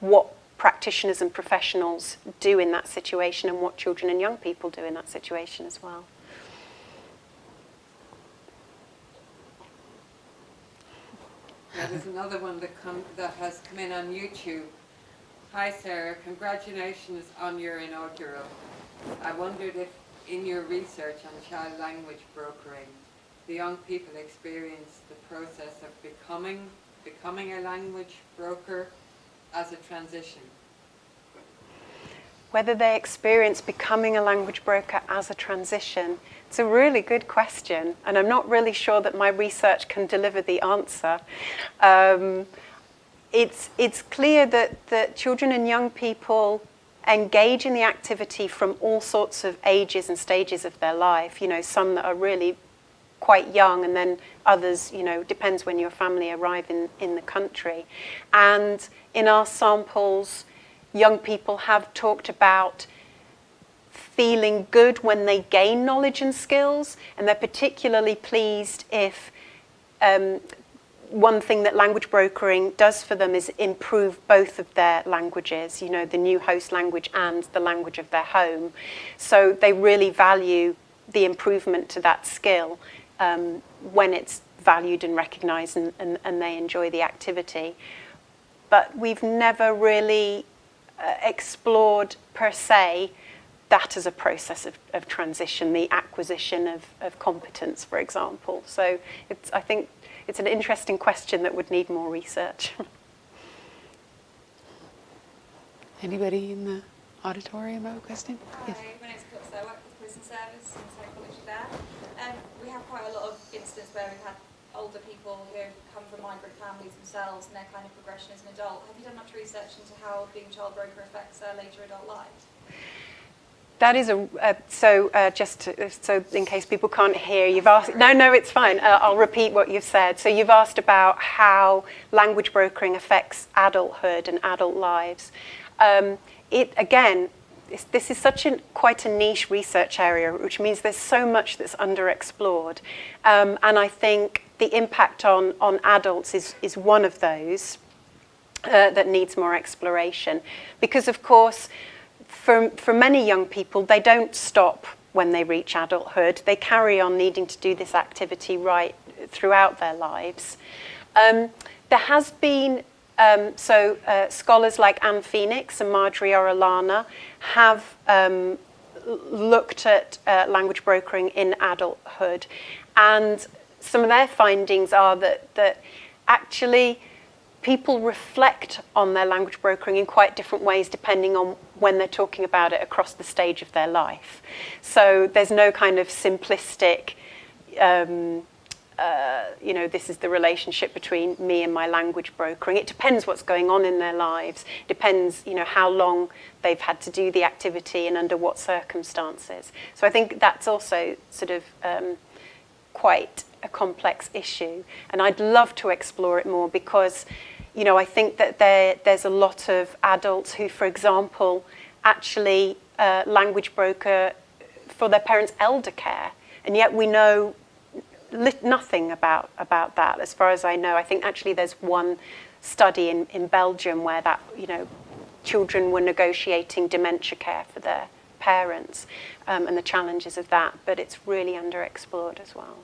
Speaker 2: what practitioners and professionals do in that situation and what children and young people do in that situation as well.
Speaker 3: There's another one that, come, that has come in on YouTube. Hi Sarah, congratulations on your inaugural. I wondered if in your research on child language brokering, the young people experience the process of becoming, becoming a language broker as a transition.
Speaker 2: whether they experience becoming a language broker as a transition. It's a really good question, and I'm not really sure that my research can deliver the answer. Um, it's, it's clear that, that children and young people engage in the activity from all sorts of ages and stages of their life. You know, some that are really quite young and then others, you know, depends when your family arrive in, in the country. And in our samples, young people have talked about feeling good when they gain knowledge and skills, and they're particularly pleased if um, one thing that language brokering does for them is improve both of their languages, you know, the new host language and the language of their home. So they really value the improvement to that skill um, when it's valued and recognised and, and, and, they enjoy the activity. But we've never really uh, explored per se that as a process of, of transition, the acquisition of, of competence, for example. So it's, I think it's an interesting question that would need more research.
Speaker 1: Anybody in the auditorium have a question?
Speaker 4: Hi, yes. my name's Brooks. I work for the prison service in psychology there. Um, we have quite a lot of where we've had older people who come from migrant families themselves and their kind of progression as an adult. Have you done much research into how being child broker affects their later adult lives?
Speaker 2: That is a, uh, so uh, just to, so in case people can't hear, you've asked, no, no, it's fine. Uh, I'll repeat what you've said. So you've asked about how language brokering affects adulthood and adult lives. Um, it, again, this is such a, quite a niche research area, which means there's so much that's underexplored. Um, and I think the impact on, on adults is, is one of those uh, that needs more exploration. Because of course, for, for many young people, they don't stop when they reach adulthood. They carry on needing to do this activity right throughout their lives. Um, there has been, um, so uh, scholars like Ann Phoenix and Marjorie Orellana have um, looked at uh, language brokering in adulthood. And some of their findings are that, that actually people reflect on their language brokering in quite different ways depending on when they're talking about it across the stage of their life. So there's no kind of simplistic, um, uh, you know, this is the relationship between me and my language brokering. It depends what's going on in their lives, depends, you know, how long they've had to do the activity and under what circumstances. So I think that's also sort of um, quite a complex issue. And I'd love to explore it more because, you know, I think that there, there's a lot of adults who, for example, actually uh, language broker for their parents' elder care. And yet we know nothing about, about that, as far as I know. I think actually there's one study in, in Belgium where that, you know, children were negotiating dementia care for their parents um, and the challenges of that, but it's really underexplored as well.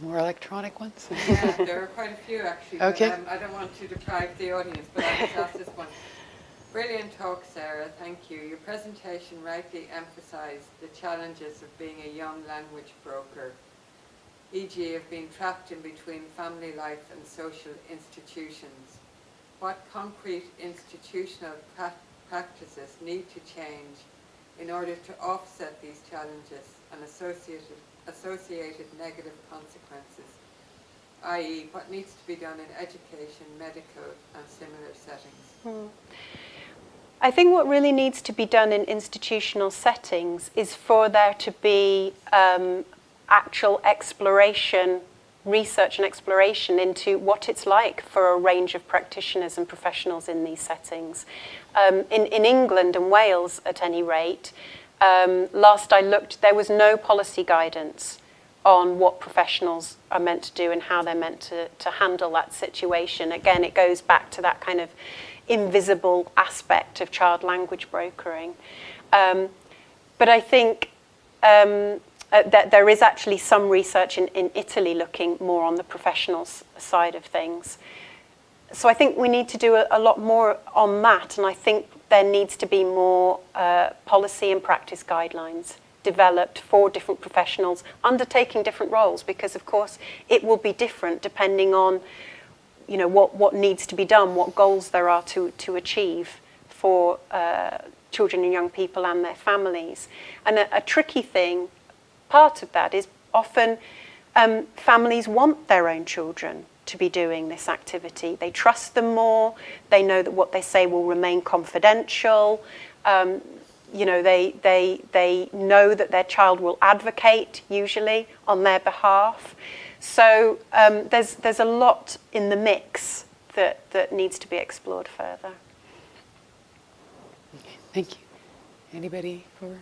Speaker 1: More electronic ones?
Speaker 3: yeah, there are quite a few actually.
Speaker 1: Okay.
Speaker 3: But, um, I don't want to deprive the audience, but I'll just ask this one. Brilliant talk, Sarah. Thank you. Your presentation rightly emphasized the challenges of being a young language broker, e.g. of being trapped in between family life and social institutions. What concrete institutional pra practices need to change in order to offset these challenges and associated associated negative consequences, i.e. what needs to be done in education, medical and similar settings? Hmm.
Speaker 2: I think what really needs to be done in institutional settings is for there to be um, actual exploration, research and exploration into what it's like for a range of practitioners and professionals in these settings. Um, in, in England and Wales, at any rate, um, last I looked, there was no policy guidance on what professionals are meant to do and how they're meant to, to handle that situation. Again, it goes back to that kind of invisible aspect of child language brokering. Um, but I think um, uh, that there is actually some research in, in Italy looking more on the professional side of things. So I think we need to do a, a lot more on that, and I think there needs to be more uh, policy and practice guidelines developed for different professionals undertaking different roles because of course it will be different depending on you know, what, what needs to be done, what goals there are to, to achieve for uh, children and young people and their families. And a, a tricky thing, part of that is often um, families want their own children to be doing this activity. They trust them more, they know that what they say will remain confidential, um, you know, they, they, they know that their child will advocate, usually, on their behalf. So um, there's, there's a lot in the mix that, that needs to be explored further.
Speaker 1: Thank you. Anybody for?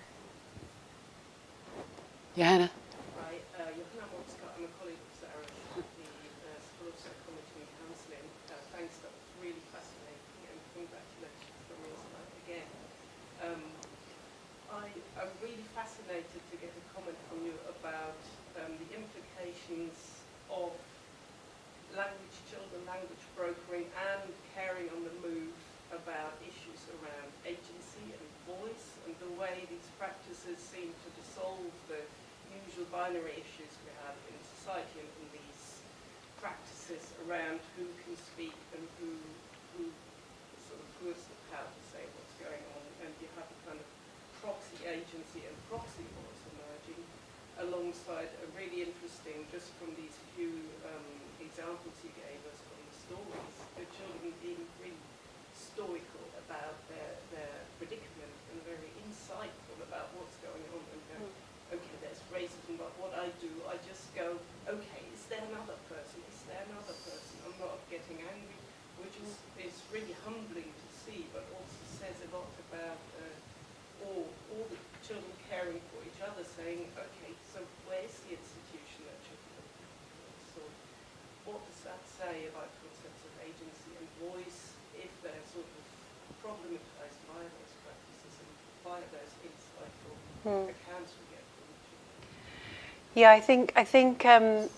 Speaker 1: Johanna?
Speaker 5: Hi, uh, Johanna Motzkau. I'm a colleague of Sarah's at the uh, School of Psychology and Counselling. Uh, thanks, that was really fascinating, and congratulations from your side again. Um, I, I'm really fascinated to get a comment from you about um, the implications of language children, language brokering, and caring on the move about issues around agency and voice, and the way these practices seem to dissolve the usual binary issues we have in society and, and these practices around who can speak and who, who sort of who has the power to say what's going on, and you have a kind of proxy agency and proxy voice emerging alongside a really interesting, just from these few um, examples you gave us from the stories, the children being really stoical about their, their predicament very insightful about what's going on and go, okay, there's racism, but what I do, I just go, okay, is there another person? Is there another person? I'm not getting angry, which is, is really humbling to see, but also says a lot about uh, all, all the children caring for each other, saying, okay, so where's the institution that should be? So what does that say about concepts of agency and voice if they're sort of problematized by those practices and by those insightful accounts we get from children?
Speaker 2: Yeah, I think I think um,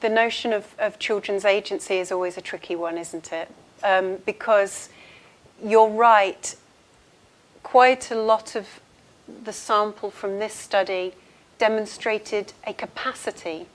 Speaker 2: the notion of, of children's agency is always a tricky one, isn't it? Um, because you're right. Quite a lot of the sample from this study demonstrated a capacity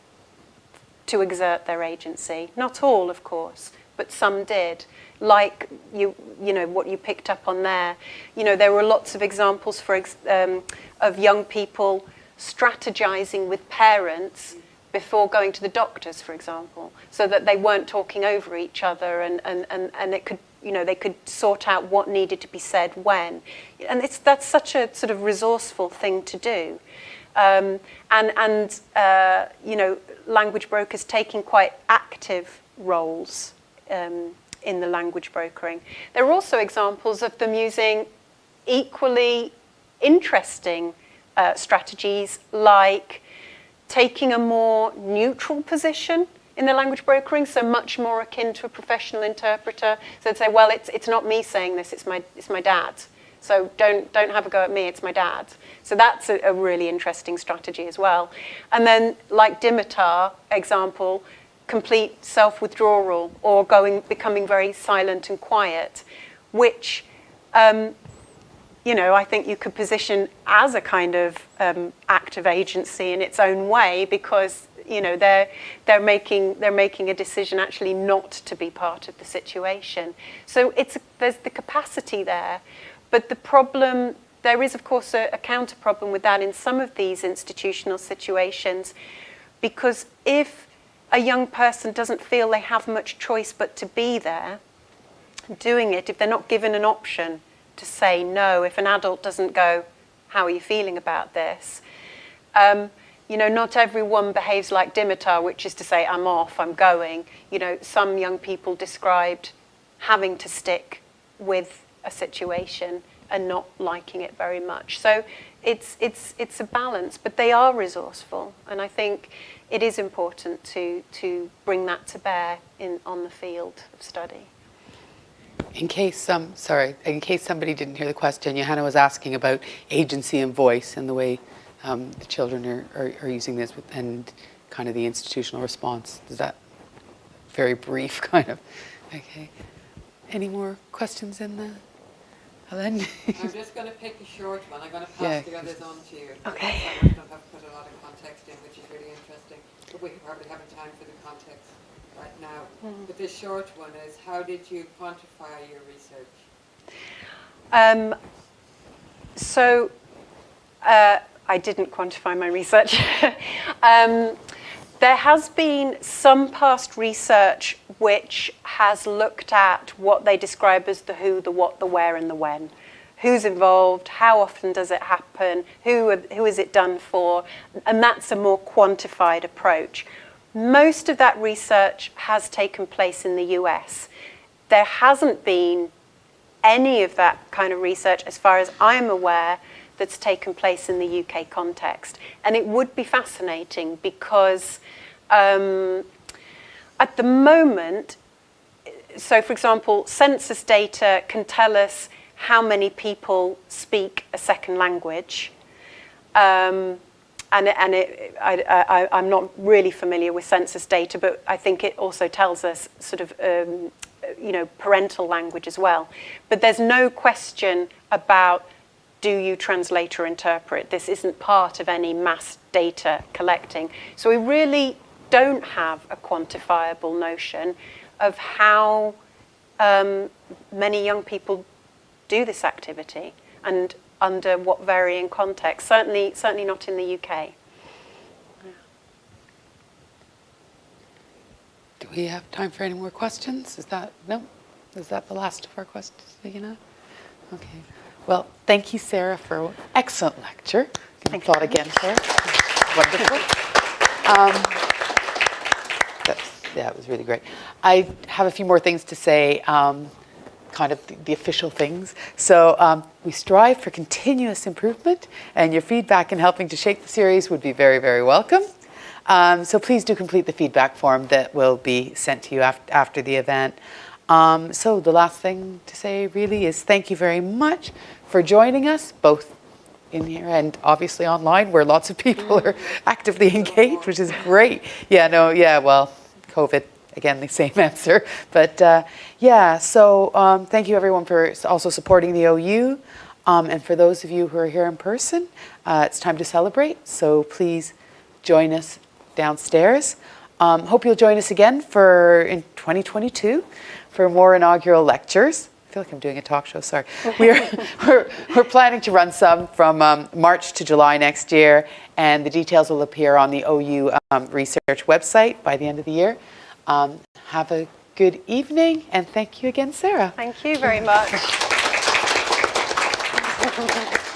Speaker 2: to exert their agency. Not all, of course, but some did. Like you, you know, what you picked up on there. You know, there were lots of examples for ex- um, of young people strategizing with parents before going to the doctors, for example, so that they weren't talking over each other and, and, and, and it could, you know, they could sort out what needed to be said when. And it's, that's such a sort of resourceful thing to do. Um, and, and uh, you know, language brokers taking quite active roles um, in the language brokering. There are also examples of them using equally interesting uh, strategies like taking a more neutral position in the language brokering, so much more akin to a professional interpreter. So they'd say, well, it's, it's not me saying this, it's my, it's my dad. So don't, don't have a go at me, it's my dad. So that's a, a really interesting strategy as well. And then, like Dimitar example, complete self-withdrawal or going, becoming very silent and quiet, which um, you know, I think you could position as a kind of um, act of agency in its own way because you know they're they're making they're making a decision actually not to be part of the situation. So it's there's the capacity there, but the problem there is of course a, a counter problem with that in some of these institutional situations, because if a young person doesn't feel they have much choice but to be there, doing it if they're not given an option to say no if an adult doesn't go, How are you feeling about this? Um, you know, not everyone behaves like Dimitar, which is to say, I'm off, I'm going. You know, some young people described having to stick with a situation and not liking it very much. So it's, it's, it's a balance, but they are resourceful. And I think it is important to, to bring that to bear in, on the field of study.
Speaker 1: In case, um, sorry, in case somebody didn't hear the question, Johanna was asking about agency and voice and the way um, the children are, are, are using this and kind of the institutional response. Is that very brief, kind of? Okay. Any more questions in the, Helen?
Speaker 3: I'm just going to pick a short one. I'm going to pass
Speaker 1: Yeah.
Speaker 3: the others on to you.
Speaker 2: Okay.
Speaker 3: Of them have put a lot of context in, which is really interesting. But we probably haven't time for the context right now. But the short one is, how did you quantify your research?
Speaker 2: Um, so uh, I didn't quantify my research. um, there has been some past research which has looked at what they describe as the who, the what, the where, and the when. Who's involved? How often does it happen? Who, who is it done for? And that's a more quantified approach. Most of that research has taken place in the US. There hasn't been any of that kind of research, as far as I'm aware, that's taken place in the UK context. And it would be fascinating because um, at the moment, so for example, census data can tell us how many people speak a second language. Um, and and it, I, I'm not really familiar with census data, but I think it also tells us sort of, um, you know, parental language as well. But there's no question about do you translate or interpret. This isn't part of any mass data collecting. So we really don't have a quantifiable notion of how um, many young people do this activity and under what varying contexts. Certainly, certainly not in the UK.
Speaker 1: Do we have time for any more questions? Is that, no? Is that the last of our questions, know? Okay. Well, thank you, Sarah, for an excellent lecture. Can
Speaker 2: Thank
Speaker 1: applaud again, Sarah. Wonderful. Um, that's, yeah, it was really great. I have a few more things to say, um, kind of the, the official things. So um, we strive for continuous improvement, and your feedback in helping to shape the series would be very, very welcome. Um, so please do complete the feedback form that will be sent to you af after the event. Um, so the last thing to say really is thank you very much for joining us, both in here and obviously online where lots of people are actively engaged, which is great. Yeah, no, yeah, well, COVID, again, the same answer. But uh, yeah, so um, thank you everyone for also supporting the OU. Um, and for those of you who are here in person, uh, it's time to celebrate. So please join us downstairs. Um, hope you'll join us again for in 2022 for more inaugural lectures. I feel like I'm doing a talk show, sorry. We're, we're, we're planning to run some from um, March to July next year, and the details will appear on the OU um, research website by the end of the year. Um, have a good evening, and thank you again, Sarah.
Speaker 2: Thank you very much.